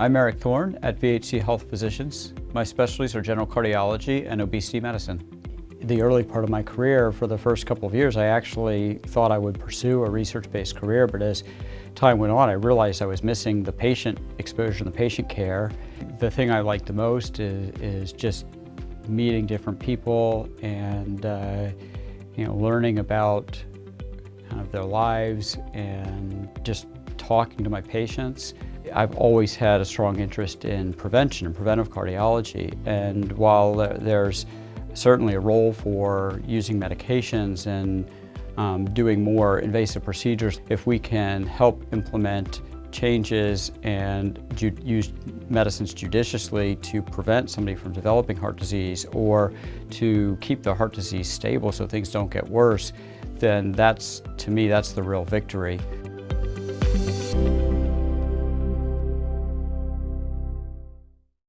I'm Eric Thorne at VHC Health Physicians. My specialties are general cardiology and obesity medicine. The early part of my career, for the first couple of years, I actually thought I would pursue a research-based career, but as time went on, I realized I was missing the patient exposure and the patient care. The thing I like the most is, is just meeting different people and uh, you know, learning about kind of their lives and just talking to my patients. I've always had a strong interest in prevention and preventive cardiology. And while there's certainly a role for using medications and um, doing more invasive procedures, if we can help implement changes and use medicines judiciously to prevent somebody from developing heart disease or to keep the heart disease stable so things don't get worse, then that's, to me, that's the real victory.